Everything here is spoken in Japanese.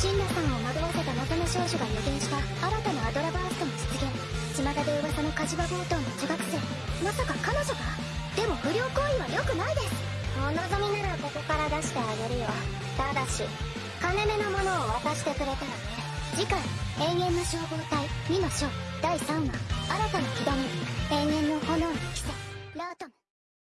ナさんを惑わせた謎の少女が予言した新たなアドラバーストの出現。巷で噂の火事場強盗の女学生。まさか彼女が？でも不良行為は良くないです。お望みならここから出してあげるよ。ただし金目のものを渡してくれたらね。次回永遠の消防隊2の章第3話新たな木種